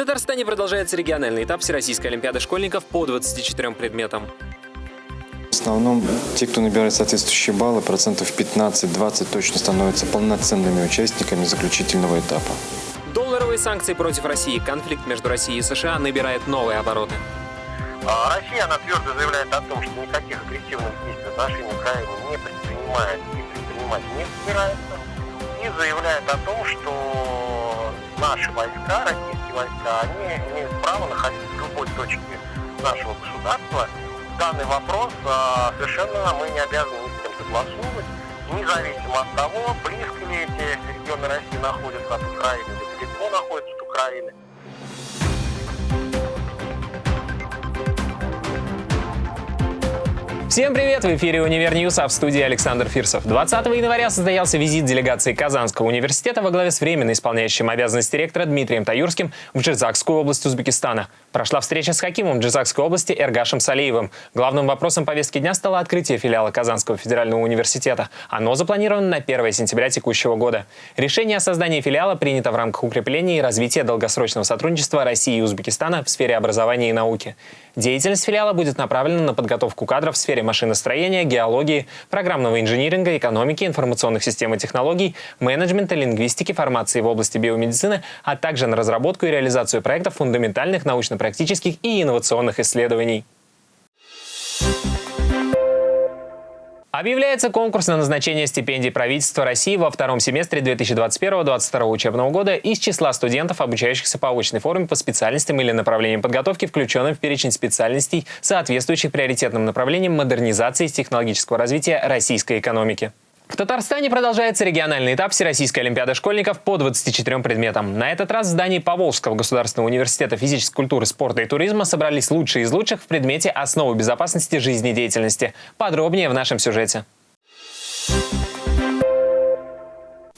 Татарстане продолжается региональный этап Всероссийской Олимпиады школьников по 24 предметам. В основном те, кто набирает соответствующие баллы, процентов 15-20 точно становятся полноценными участниками заключительного этапа. Долларовые санкции против России. Конфликт между Россией и США набирает новые обороты. А Россия, она твердо заявляет о том, что никаких агрессивных действий в отношении Украины не предпринимает и предпринимать не собирается. И заявляет о том, что наши войска, российские войска, они имеют право находиться в любой точке нашего государства. Данный вопрос а, совершенно мы не обязаны ни с кем согласовывать, независимо от того, близко ли эти регионы России находятся от Украины или далеко находятся от Украины. Всем привет! В эфире «Универ а в студии Александр Фирсов. 20 января состоялся визит делегации Казанского университета во главе с временно исполняющим обязанности ректора Дмитрием Таюрским в Джизакскую область Узбекистана. Прошла встреча с Хакимом Джизакской области Эргашем Салеевым. Главным вопросом повестки дня стало открытие филиала Казанского федерального университета. Оно запланировано на 1 сентября текущего года. Решение о создании филиала принято в рамках укрепления и развития долгосрочного сотрудничества России и Узбекистана в сфере образования и науки. Деятельность филиала будет направлена на подготовку кадров в сфере машиностроения, геологии, программного инжиниринга, экономики, информационных систем и технологий, менеджмента, лингвистики, формации в области биомедицины, а также на разработку и реализацию проектов фундаментальных научно-практических и инновационных исследований. Объявляется конкурс на назначение стипендий правительства России во втором семестре 2021-2022 учебного года из числа студентов, обучающихся по очной форме по специальностям или направлениям подготовки, включенным в перечень специальностей, соответствующих приоритетным направлениям модернизации и технологического развития российской экономики. В Татарстане продолжается региональный этап Всероссийской Олимпиады школьников по 24 предметам. На этот раз в здании Поволжского государственного университета физической культуры, спорта и туризма собрались лучшие из лучших в предмете «Основы безопасности жизнедеятельности». Подробнее в нашем сюжете.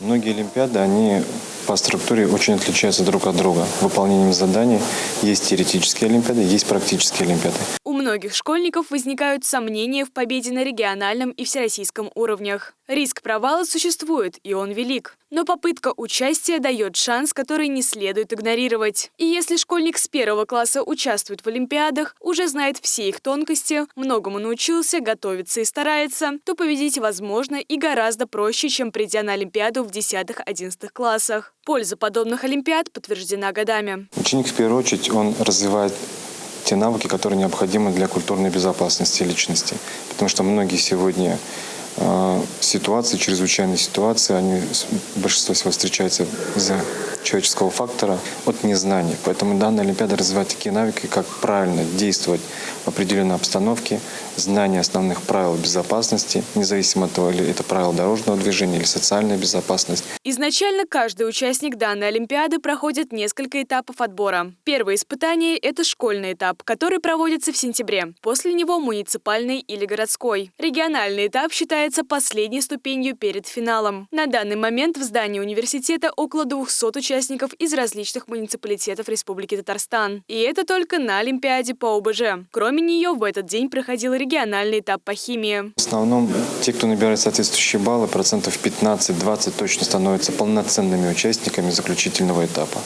Многие Олимпиады, они по структуре очень отличаются друг от друга. Выполнением заданий есть теоретические Олимпиады, есть практические Олимпиады. Многих школьников возникают сомнения в победе на региональном и всероссийском уровнях. Риск провала существует, и он велик. Но попытка участия дает шанс, который не следует игнорировать. И если школьник с первого класса участвует в Олимпиадах, уже знает все их тонкости, многому научился, готовится и старается, то победить возможно и гораздо проще, чем придя на Олимпиаду в 10-11 классах. Польза подобных Олимпиад подтверждена годами. Ученик в первую очередь, он развивает те навыки, которые необходимы для культурной безопасности личности. Потому что многие сегодня э, ситуации, чрезвычайные ситуации, они большинство всего встречаются из-за человеческого фактора от незнания. Поэтому данная Олимпиада развивает такие навыки, как правильно действовать в определенной обстановке, знание основных правил безопасности, независимо от того, или это правила дорожного движения или социальная безопасность. Изначально каждый участник данной Олимпиады проходит несколько этапов отбора. Первое испытание – это школьный этап, который проводится в сентябре. После него муниципальный или городской. Региональный этап считается последней ступенью перед финалом. На данный момент в здании университета около 200 участников из различных муниципалитетов Республики Татарстан. И это только на Олимпиаде по ОБЖ. Кроме нее, в этот день проходил региональный этап по химии. В основном те, кто набирает соответствующие баллы, процентов 15-20 точно становятся полноценными участниками заключительного этапа.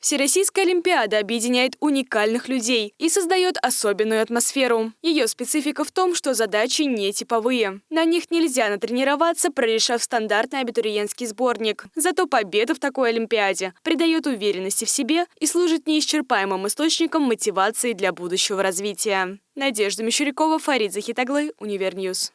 Всероссийская Олимпиада объединяет уникальных людей и создает особенную атмосферу. Ее специфика в том, что задачи не типовые. На них нельзя натренироваться, прорешав стандартный абитуриентский сборник. Зато победа в такой Олимпиаде придает уверенности в себе и служит неисчерпаемым источником мотивации для будущего развития. Надежда Мещерякова, Фарид Захит оглы, Univer News.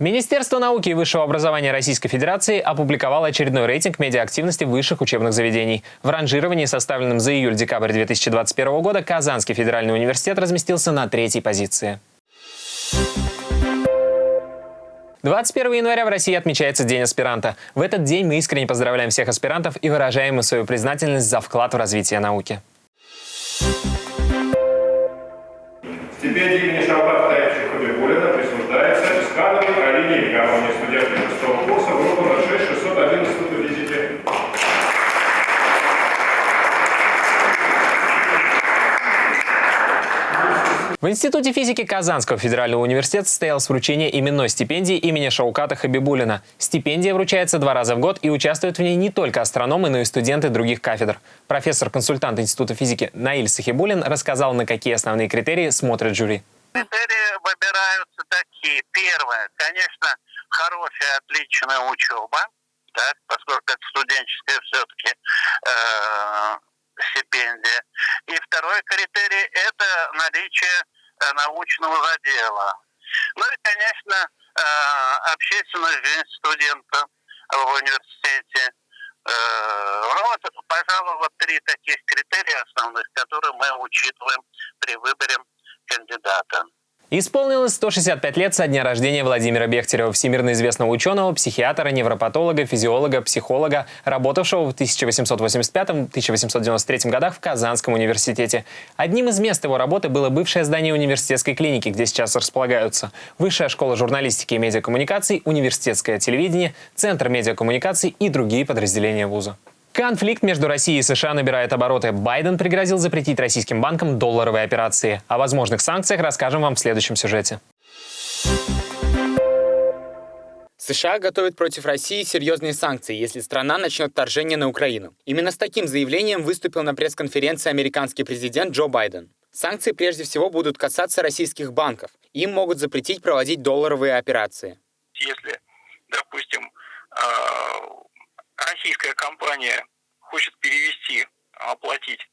Министерство науки и высшего образования Российской Федерации опубликовало очередной рейтинг медиаактивности высших учебных заведений. В ранжировании, составленном за июль-декабрь 2021 года, Казанский федеральный университет разместился на третьей позиции. 21 января в России отмечается День аспиранта. В этот день мы искренне поздравляем всех аспирантов и выражаем им свою признательность за вклад в развитие науки. Стипендия имени присуждается Алине Ивановне, студентке шестого курса, группа 06 611 физики. В Институте физики Казанского федерального университета состоялось вручение именной стипендии имени Шауката Хабибулина. Стипендия вручается два раза в год и участвуют в ней не только астрономы, но и студенты других кафедр. Профессор-консультант Института физики Наиль Сахибулин рассказал, на какие основные критерии смотрит жюри. Критерии выбираются такие. Первое, конечно, хорошая, отличная учеба, да, поскольку это студенческая все-таки э, стипендия. И второй критерий – это наличие э, научного задела. Ну и, конечно, э, общественная жизнь студента в университете. Э, ну вот, пожалуй, вот три таких критерия основных, которые мы учитываем при выборе кандидата. Исполнилось 165 лет со дня рождения Владимира Бехтерева, всемирно известного ученого, психиатра, невропатолога, физиолога, психолога, работавшего в 1885-1893 годах в Казанском университете. Одним из мест его работы было бывшее здание университетской клиники, где сейчас располагаются Высшая школа журналистики и медиакоммуникаций, университетское телевидение, Центр медиакоммуникаций и другие подразделения вуза. Конфликт между Россией и США набирает обороты. Байден пригрозил запретить российским банкам долларовые операции. О возможных санкциях расскажем вам в следующем сюжете. США готовят против России серьезные санкции, если страна начнет вторжение на Украину. Именно с таким заявлением выступил на пресс-конференции американский президент Джо Байден. Санкции прежде всего будут касаться российских банков. Им могут запретить проводить долларовые операции. Если, допустим, а, российская компания хочет перевести, оплатить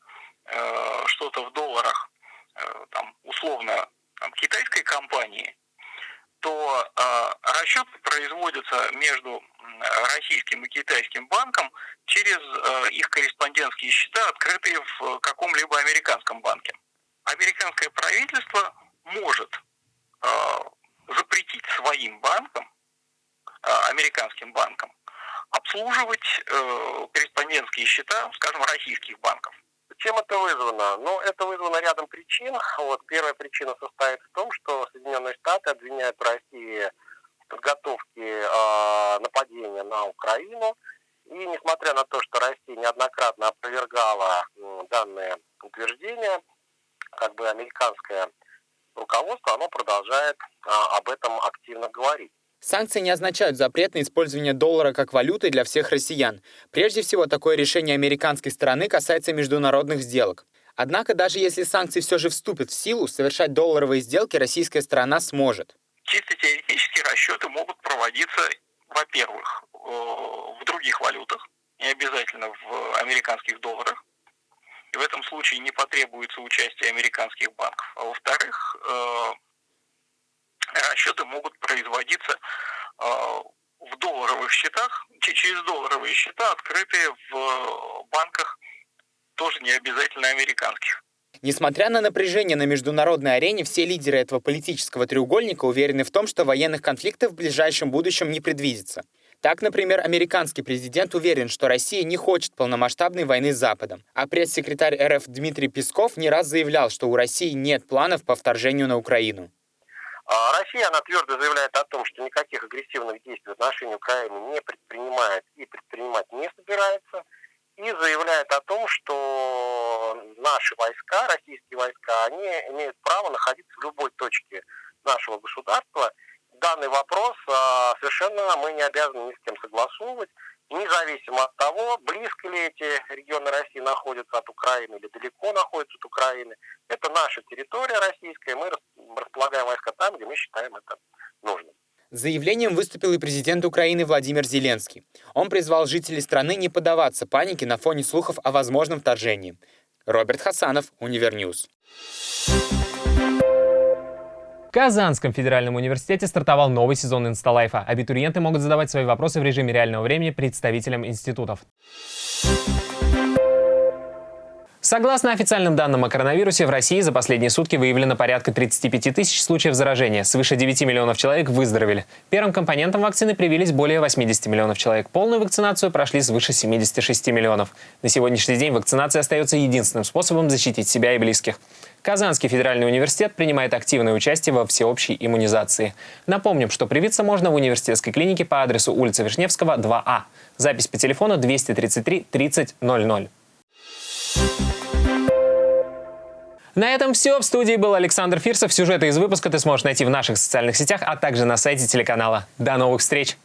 э, что-то в долларах, э, там, условно, там, китайской компании, то э, расчеты производятся между российским и китайским банком через э, их корреспондентские счета, открытые в каком-либо американском банке. Американское правительство может э, запретить своим банкам, э, американским банкам, обслуживать э, корреспондентские счета, скажем, российских банков. Чем это вызвано? Ну, это вызвано рядом причин. Вот первая причина состоит в том, что Соединенные Штаты обвиняют Россию в подготовке э, нападения на Украину. И несмотря на то, что Россия неоднократно опровергала э, данные утверждения, как бы американское руководство, оно продолжает э, об этом активно говорить. Санкции не означают запрет на использование доллара как валюты для всех россиян. Прежде всего, такое решение американской стороны касается международных сделок. Однако, даже если санкции все же вступят в силу, совершать долларовые сделки российская сторона сможет. Чисто теоретически расчеты могут проводиться, во-первых, э, в других валютах, не обязательно в американских долларах. И в этом случае не потребуется участие американских банков. А во-вторых, э, расчеты могут производиться э, в долларовых счетах, через долларовые счета, открытые в банках, тоже не обязательно американских. Несмотря на напряжение на международной арене, все лидеры этого политического треугольника уверены в том, что военных конфликтов в ближайшем будущем не предвидится. Так, например, американский президент уверен, что Россия не хочет полномасштабной войны с Западом. А пресс-секретарь РФ Дмитрий Песков не раз заявлял, что у России нет планов по вторжению на Украину. А Россия, она твердо заявляет о том, что никаких агрессивных действий в отношении Украины не предпринимает и предпринимать не собирается. И заявляет о том, что наши войска, российские войска, они имеют право находиться в любой точке нашего государства. Данный вопрос а, совершенно мы не обязаны ни с кем согласовывать независимо от того, близко ли эти регионы России находятся от Украины или далеко находятся от Украины. Это наша территория российская, мы располагаем войска там, где мы считаем это нужным. С заявлением выступил и президент Украины Владимир Зеленский. Он призвал жителей страны не поддаваться панике на фоне слухов о возможном вторжении. Роберт Хасанов, Univer News. Казанском федеральном университете стартовал новый сезон Инсталайфа. Абитуриенты могут задавать свои вопросы в режиме реального времени представителям институтов. Согласно официальным данным о коронавирусе, в России за последние сутки выявлено порядка 35 тысяч случаев заражения. Свыше 9 миллионов человек выздоровели. Первым компонентом вакцины привились более 80 миллионов человек. Полную вакцинацию прошли свыше 76 миллионов. На сегодняшний день вакцинация остается единственным способом защитить себя и близких. Казанский федеральный университет принимает активное участие во всеобщей иммунизации. Напомним, что привиться можно в университетской клинике по адресу улица Вишневского, 2А. Запись по телефону 233 30 На этом все. В студии был Александр Фирсов. Сюжеты из выпуска ты сможешь найти в наших социальных сетях, а также на сайте телеканала. До новых встреч!